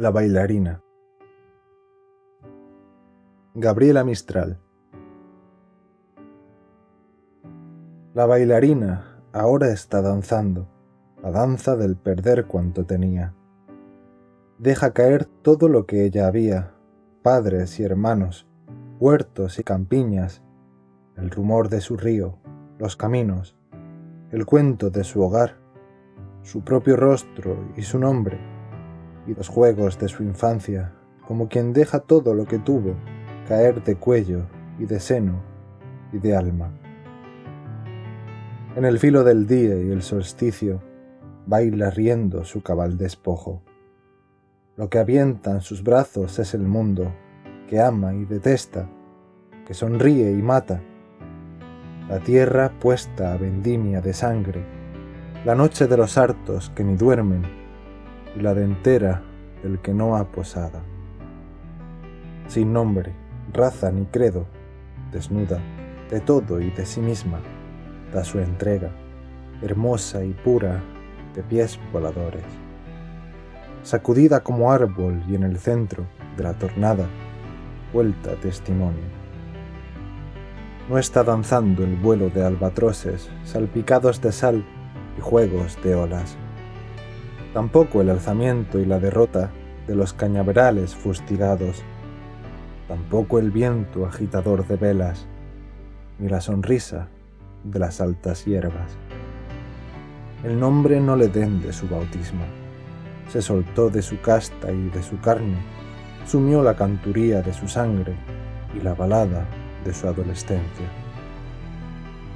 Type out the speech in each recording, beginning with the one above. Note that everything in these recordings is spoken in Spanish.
La bailarina. Gabriela Mistral. La bailarina ahora está danzando, la danza del perder cuanto tenía. Deja caer todo lo que ella había, padres y hermanos, huertos y campiñas, el rumor de su río, los caminos, el cuento de su hogar, su propio rostro y su nombre, y los juegos de su infancia, como quien deja todo lo que tuvo caer de cuello y de seno y de alma. En el filo del día y el solsticio baila riendo su cabal despojo. Lo que avienta en sus brazos es el mundo, que ama y detesta, que sonríe y mata. La tierra puesta a vendimia de sangre, la noche de los hartos que ni duermen, y la dentera del que no ha posada. Sin nombre, raza ni credo, desnuda de todo y de sí misma, da su entrega, hermosa y pura, de pies voladores. Sacudida como árbol y en el centro de la tornada, vuelta testimonio. No está danzando el vuelo de albatroces salpicados de sal y juegos de olas tampoco el alzamiento y la derrota de los cañaverales fustigados, tampoco el viento agitador de velas, ni la sonrisa de las altas hierbas. El nombre no le den de su bautismo, se soltó de su casta y de su carne, sumió la canturía de su sangre y la balada de su adolescencia.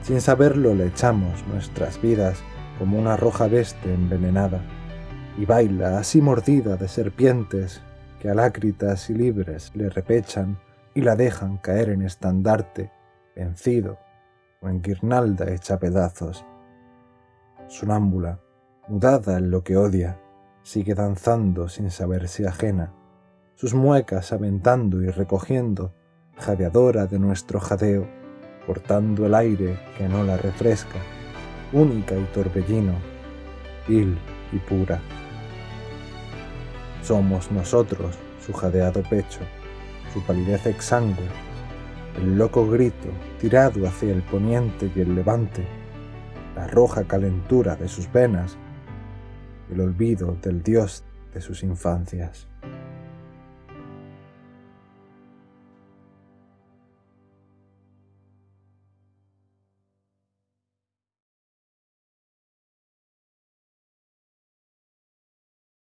Sin saberlo le echamos nuestras vidas como una roja veste envenenada, y baila así mordida de serpientes que alácritas y libres le repechan y la dejan caer en estandarte, vencido o en guirnalda hecha pedazos. Sonámbula, mudada en lo que odia, sigue danzando sin saberse ajena, sus muecas aventando y recogiendo, jadeadora de nuestro jadeo, cortando el aire que no la refresca, única y torbellino, vil y pura. Somos nosotros su jadeado pecho, su palidez exangüe, el loco grito tirado hacia el poniente y el levante, la roja calentura de sus venas, el olvido del dios de sus infancias.